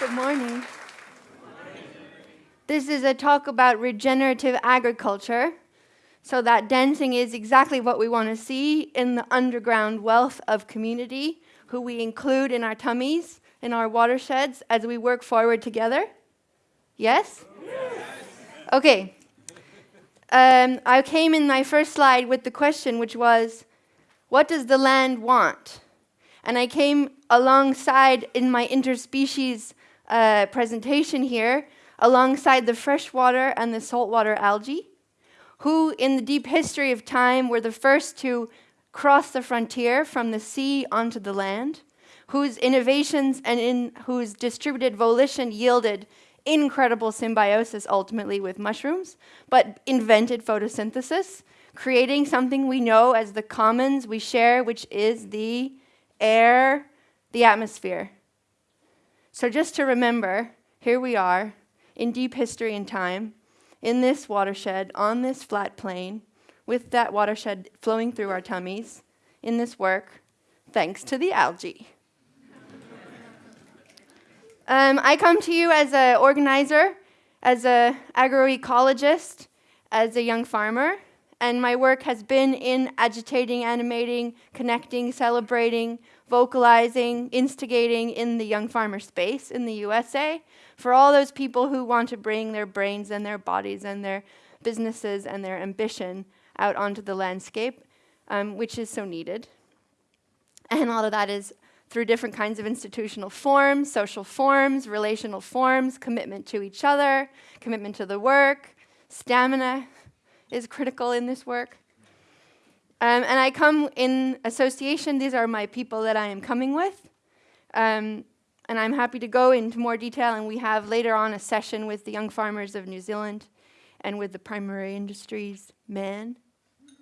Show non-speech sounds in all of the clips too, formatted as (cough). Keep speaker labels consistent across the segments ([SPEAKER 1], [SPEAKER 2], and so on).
[SPEAKER 1] Good morning. This is a talk about regenerative agriculture. So, that dancing is exactly what we want to see in the underground wealth of community, who we include in our tummies, in our watersheds, as we work forward together. Yes? yes. Okay. Um, I came in my first slide with the question, which was, What does the land want? And I came alongside in my interspecies uh, presentation here, alongside the freshwater and the saltwater algae, who in the deep history of time were the first to cross the frontier from the sea onto the land, whose innovations and in whose distributed volition yielded incredible symbiosis ultimately with mushrooms, but invented photosynthesis, creating something we know as the commons we share, which is the air, the atmosphere. So, just to remember, here we are in deep history and time, in this watershed, on this flat plain, with that watershed flowing through our tummies, in this work, thanks to the algae. um, I come to you as an organizer, as an agroecologist, as a young farmer, and my work has been in agitating, animating, connecting, celebrating, vocalizing, instigating in the young farmer space in the USA for all those people who want to bring their brains and their bodies and their businesses and their ambition out onto the landscape, um, which is so needed. And all of that is through different kinds of institutional forms, social forms, relational forms, commitment to each other, commitment to the work, stamina is critical in this work. Um, and I come in association, these are my people that I am coming with. Um, and I'm happy to go into more detail, and we have later on a session with the young farmers of New Zealand and with the primary industries men. (laughs)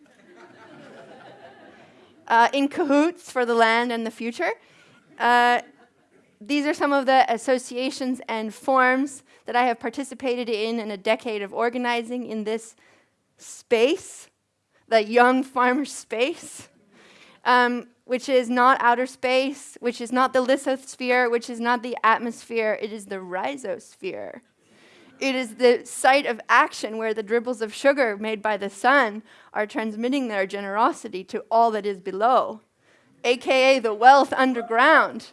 [SPEAKER 1] uh, in cahoots for the land and the future. Uh, these are some of the associations and forms that I have participated in in a decade of organizing in this space the young farmer (laughs) space, um, which is not outer space, which is not the lithosphere, which is not the atmosphere, it is the rhizosphere. It is the site of action where the dribbles of sugar made by the sun are transmitting their generosity to all that is below, aka the wealth underground,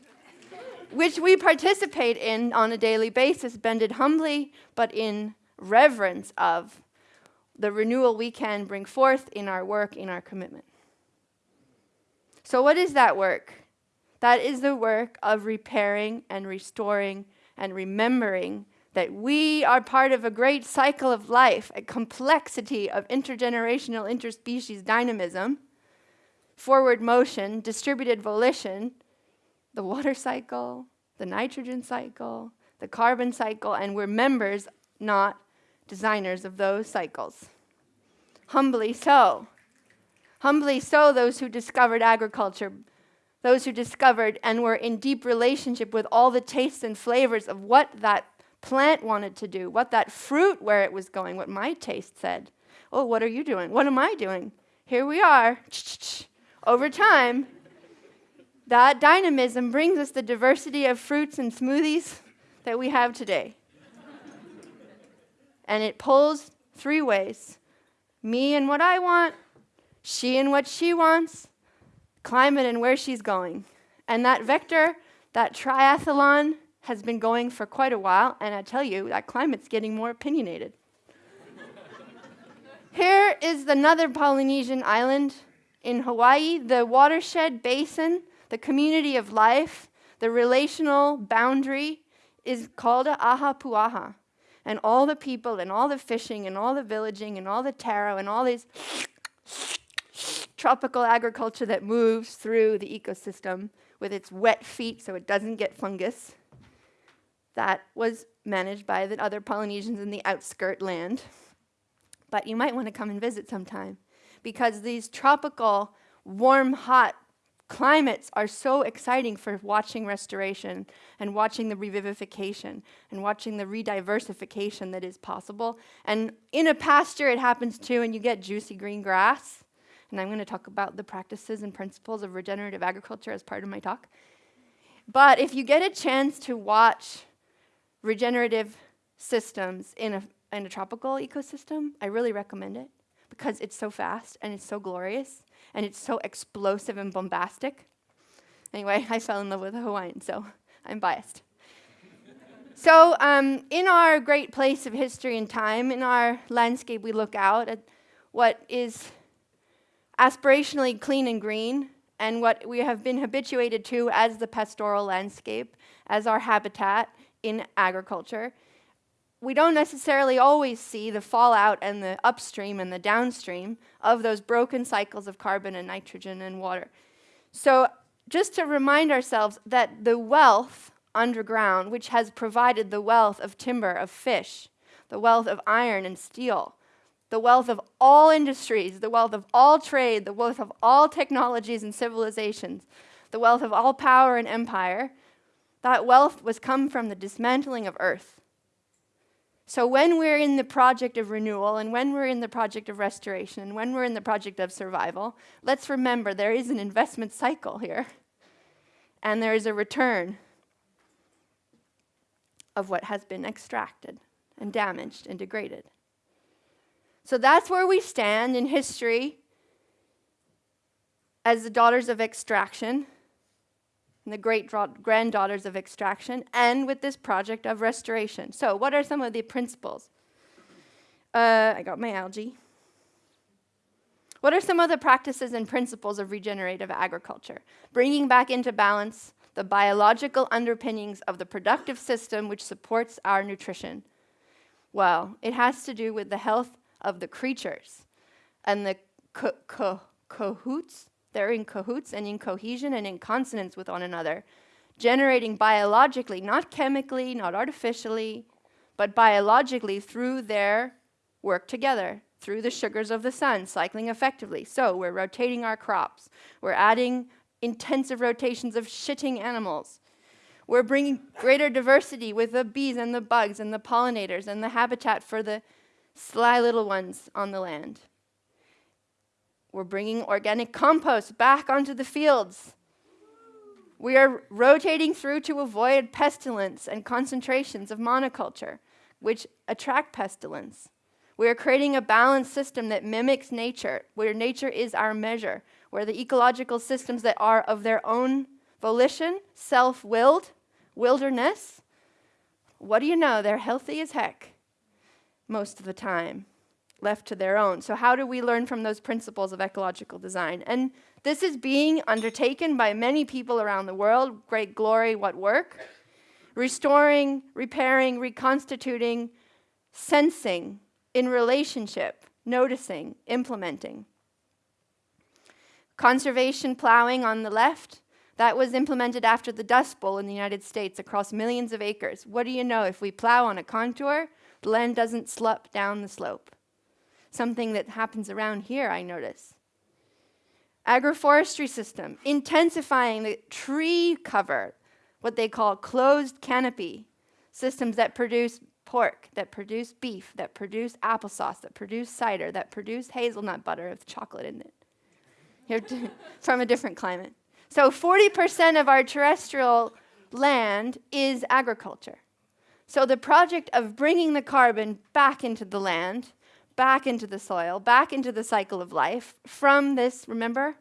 [SPEAKER 1] which we participate in on a daily basis, bended humbly, but in reverence of the renewal we can bring forth in our work, in our commitment. So, what is that work? That is the work of repairing and restoring and remembering that we are part of a great cycle of life, a complexity of intergenerational, interspecies dynamism, forward motion, distributed volition, the water cycle, the nitrogen cycle, the carbon cycle, and we're members, not designers of those cycles. Humbly so. Humbly so, those who discovered agriculture, those who discovered and were in deep relationship with all the tastes and flavors of what that plant wanted to do, what that fruit, where it was going, what my taste said. Oh, what are you doing? What am I doing? Here we are. Over time, that dynamism brings us the diversity of fruits and smoothies that we have today and it pulls three ways me and what I want, she and what she wants, climate and where she's going. And that vector, that triathlon, has been going for quite a while, and I tell you, that climate's getting more opinionated. (laughs) Here is another Polynesian island in Hawaii, the watershed basin, the community of life, the relational boundary is called a Ahupua'a and all the people and all the fishing and all the villaging and all the taro and all these (sniffs) tropical agriculture that moves through the ecosystem with its wet feet so it doesn't get fungus. That was managed by the other Polynesians in the outskirt land. But you might want to come and visit sometime because these tropical, warm, hot climates are so exciting for watching restoration and watching the revivification and watching the rediversification that is possible. And in a pasture, it happens too, and you get juicy green grass. And I'm going to talk about the practices and principles of regenerative agriculture as part of my talk. But if you get a chance to watch regenerative systems in a, in a tropical ecosystem, I really recommend it because it's so fast and it's so glorious and it's so explosive and bombastic. Anyway, (laughs) I fell in love with a Hawaiian, so I'm biased. so, um, in our great place of history and time, in our landscape, we look out at what is aspirationally clean and green, and what we have been habituated to as the pastoral landscape, as our habitat in agriculture. We don't necessarily always see the fallout and the upstream and the downstream of those broken cycles of carbon and nitrogen and water. So, just to remind ourselves that the wealth underground, which has provided the wealth of timber, of fish, the wealth of iron and steel, the wealth of all industries, the wealth of all trade, the wealth of all technologies and civilizations, the wealth of all power and empire, that wealth was come from the dismantling of earth. So when we're in the project of renewal and when we're in the project of restoration and when we're in the project of survival, let's remember there is an investment cycle here. And there is a return of what has been extracted and damaged and degraded. So that's where we stand in history as the daughters of extraction and the great granddaughters of extraction, and with this project of restoration. So, what are some of the principles? Uh, I got my algae. What are some of the practices and principles of regenerative agriculture? Bringing back into balance the biological underpinnings of the productive system which supports our nutrition. Well, it has to do with the health of the creatures and the cahoots. They're in cahoots and in cohesion and in consonance with one another, generating biologically, not chemically, not artificially, but biologically through their work together, through the sugars of the sun, cycling effectively. So we're rotating our crops. We're adding intensive rotations of shitting animals. We're bringing greater diversity with the bees and the bugs and the pollinators and the habitat for the sly little ones on the land. We're bringing organic compost back onto the fields. We are rotating through to avoid pestilence and concentrations of monoculture, which attract pestilence. We are creating a balanced system that mimics nature, where nature is our measure, where the ecological systems that are of their own volition, self willed, wilderness, what do you know? They're healthy as heck most of the time, left to their own. So, how do we learn from those principles of ecological design? And this is being undertaken by many people around the world. Great glory, what work? Restoring, repairing, reconstituting, sensing in relationship, noticing, implementing. Conservation plowing on the left, that was implemented after the Dust Bowl in the United States across millions of acres. What do you know? If we plow on a contour, the land doesn't slop down the slope. Something that happens around here, I notice. Agroforestry system, intensifying the tree cover, what they call closed canopy, systems that produce pork, that produce beef, that produce applesauce, that produce cider, that produce hazelnut butter with chocolate in it. (laughs) From a different climate. So 40% of our terrestrial land is agriculture. So the project of bringing the carbon back into the land, back into the soil, back into the cycle of life from this, remember,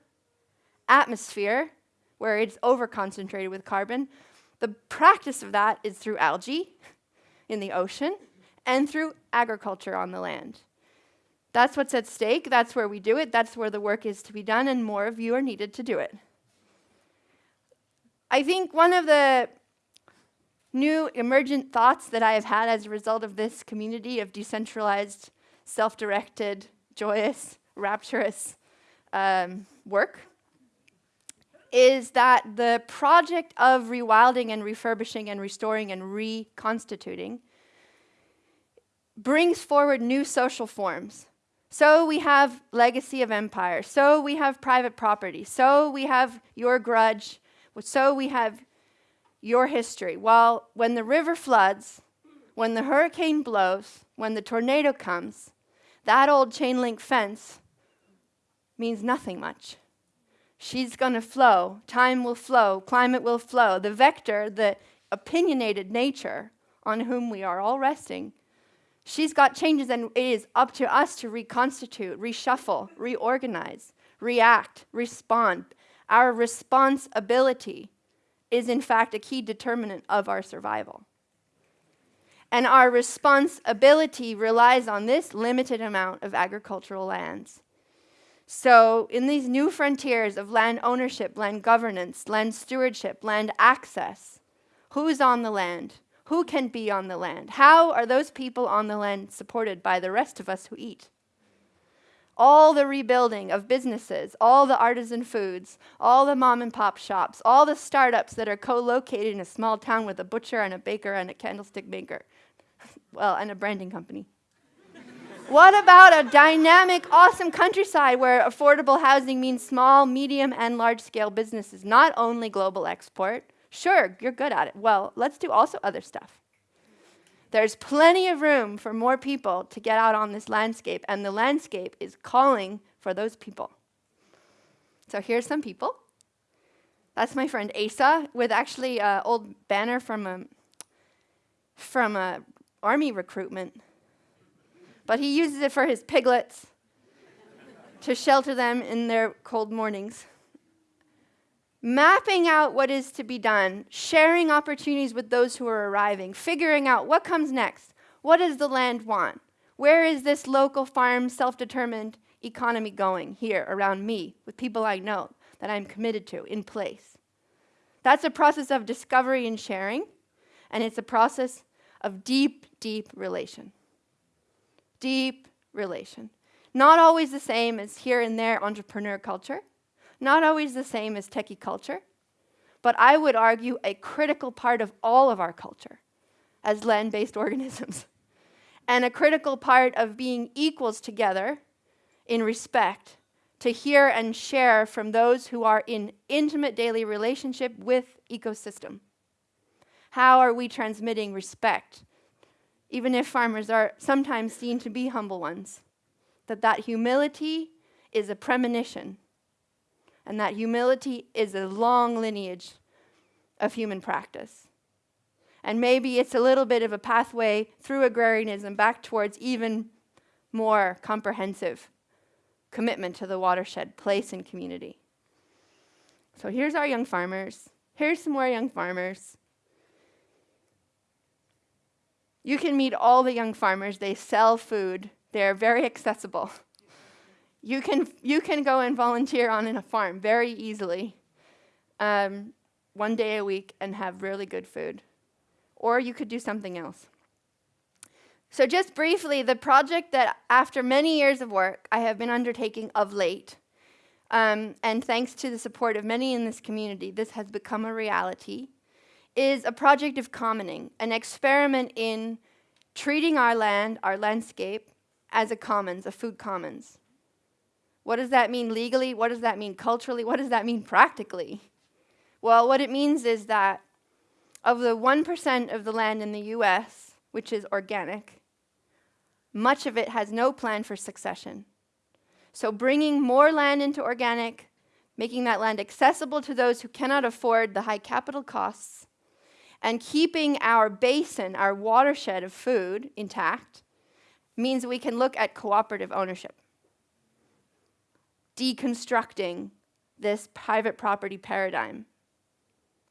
[SPEAKER 1] atmosphere where it's overconcentrated with carbon. The practice of that is through algae in the ocean and through agriculture on the land. That's what's at stake. That's where we do it. That's where the work is to be done, and more of you are needed to do it. I think one of the new emergent thoughts that I have had as a result of this community of decentralized, self directed, joyous, rapturous um, work is that the project of rewilding and refurbishing and restoring and reconstituting brings forward new social forms. So we have legacy of empire. So we have private property. So we have your grudge. So we have your history. Well, when the river floods, when the hurricane blows, when the tornado comes, that old chain link fence means nothing much. She's going to flow. Time will flow. Climate will flow. The vector, the opinionated nature on whom we are all resting. She's got changes, and it is up to us to reconstitute, reshuffle, reorganize, react, respond. Our responsibility is, in fact, a key determinant of our survival. And our responsibility relies on this limited amount of agricultural lands. So, in these new frontiers of land ownership, land governance, land stewardship, land access, who's on the land? Who can be on the land? How are those people on the land supported by the rest of us who eat? All the rebuilding of businesses, all the artisan foods, all the mom and pop shops, all the startups that are co located in a small town with a butcher and a baker and a candlestick maker, well, and a branding company. what about a dynamic, awesome countryside where affordable housing means small, medium, and large scale businesses, not only global export, Sure, you're good at it. Well, let's do also other stuff. There's plenty of room for more people to get out on this landscape, and the landscape is calling for those people. So here's some people. That's my friend Asa with actually an old banner from a from a army recruitment. But he uses it for his piglets to shelter them in their cold mornings mapping out what is to be done, sharing opportunities with those who are arriving, figuring out what comes next. What does the land want? Where is this local farm, self determined economy going here around me with people I know that I'm committed to in place? That's a process of discovery and sharing, and it's a process of deep, deep relation. Deep relation. Not always the same as here and there entrepreneur culture not always the same as techie culture, but I would argue a critical part of all of our culture as land based (laughs) organisms, and a critical part of being equals together in respect to hear and share from those who are in intimate daily relationship with ecosystem. How are we transmitting respect, even if farmers are sometimes seen to be humble ones? That that humility is a premonition and that humility is a long lineage of human practice. And maybe it's a little bit of a pathway through agrarianism back towards even more comprehensive commitment to the watershed, place, and community. So here's our young farmers. Here's some more young farmers. You can meet all the young farmers. They sell food, they're very accessible. You can, you can go and volunteer on in a farm very easily, um, one day a week, and have really good food. Or you could do something else. So, just briefly, the project that after many years of work I have been undertaking of late, um, and thanks to the support of many in this community, this has become a reality, is a project of commoning, an experiment in treating our land, our landscape, as a commons, a food commons. What does that mean legally? What does that mean culturally? What does that mean practically? Well, what it means is that of the 1% of the land in the US, which is organic, much of it has no plan for succession. So, bringing more land into organic, making that land accessible to those who cannot afford the high capital costs, and keeping our basin, our watershed of food intact, means we can look at cooperative ownership deconstructing this private property paradigm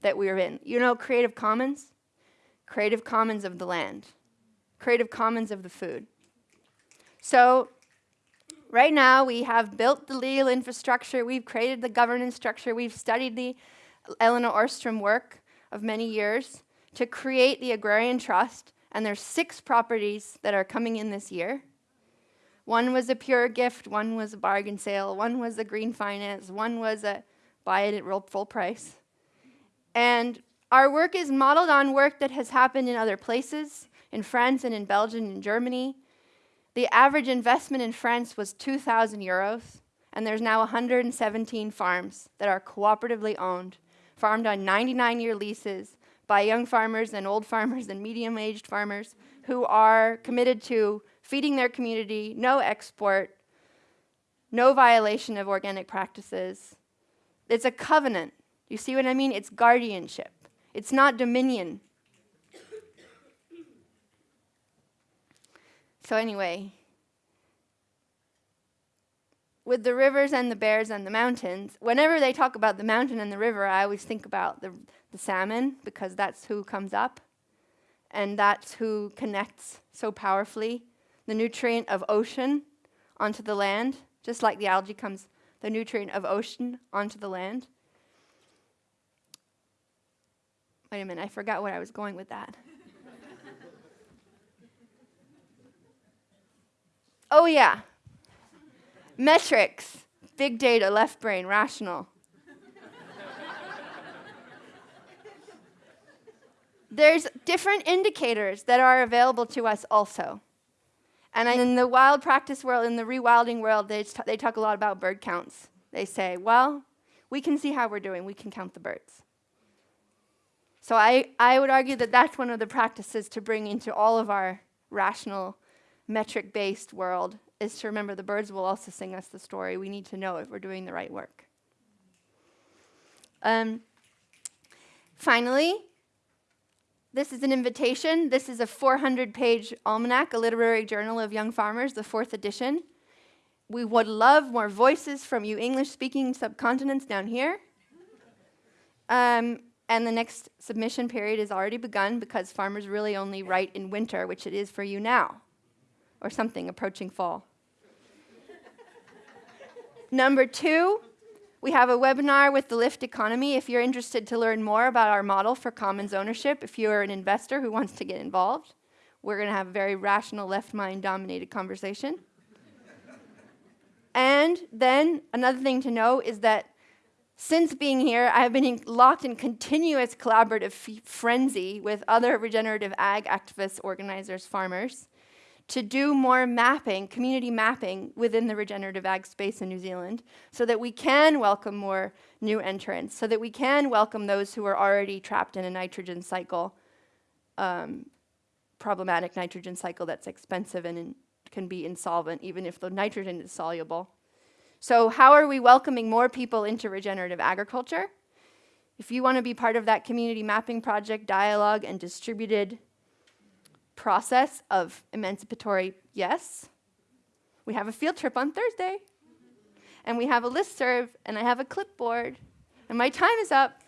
[SPEAKER 1] that we're in. You know, Creative Commons? Creative Commons of the land, Creative Commons of the food. So, right now, we have built the legal infrastructure, we've created the governance structure, we've studied the Elinor Ostrom work of many years to create the Agrarian Trust, and there's six properties that are coming in this year. One was a pure gift, one was a bargain sale, one was a green finance, one was a buy it at full price. And our work is modeled on work that has happened in other places, in France and in Belgium and Germany. The average investment in France was 2,000 euros, and there's now 117 farms that are cooperatively owned, farmed on 99 year leases by young farmers and old farmers and medium-aged farmers who are committed to feeding their community, no export, no violation of organic practices. It's a covenant. You see what I mean? It's guardianship. It's not dominion. So anyway, with the rivers and the bears and the mountains, whenever they talk about the mountain and the river, I always think about the, the salmon because that's who comes up and that's who connects so powerfully the nutrient of ocean onto the land, just like the algae comes the nutrient of ocean onto the land. Wait a minute, I forgot where I was going with that. (laughs) oh, yeah. Metrics, big data, left brain, rational. There's different indicators that are available to us also. And in the wild practice world, in the rewilding world, they, they talk a lot about bird counts. They say, well, we can see how we're doing, we can count the birds. So I, I would argue that that's one of the practices to bring into all of our rational, metric-based world, is to remember the birds will also sing us the story. We need to know if we're doing the right work. Um, finally, this is an invitation. This is a 400-page almanac, a literary journal of young farmers, the fourth edition. We would love more voices from you English-speaking subcontinents down here. Um, and the next submission period is already begun because farmers really only write in winter, which it is for you now, or something approaching fall. Number two, we have a webinar with the Lift Economy. If you're interested to learn more about our model for commons ownership, if you're an investor who wants to get involved, we're going to have a very rational, left mind dominated conversation. and then another thing to know is that since being here, I have been in locked in continuous collaborative frenzy with other regenerative ag activists, organizers, farmers, to do more mapping, community mapping within the regenerative ag space in New Zealand so that we can welcome more new entrants, so that we can welcome those who are already trapped in a nitrogen cycle, um, problematic nitrogen cycle that's expensive and can be insolvent even if the nitrogen is soluble. So how are we welcoming more people into regenerative agriculture? If you want to be part of that community mapping project, dialogue, and distributed process of emancipatory yes, we have a field trip on Thursday. And we have a list serve, and I have a clipboard, and my time is up.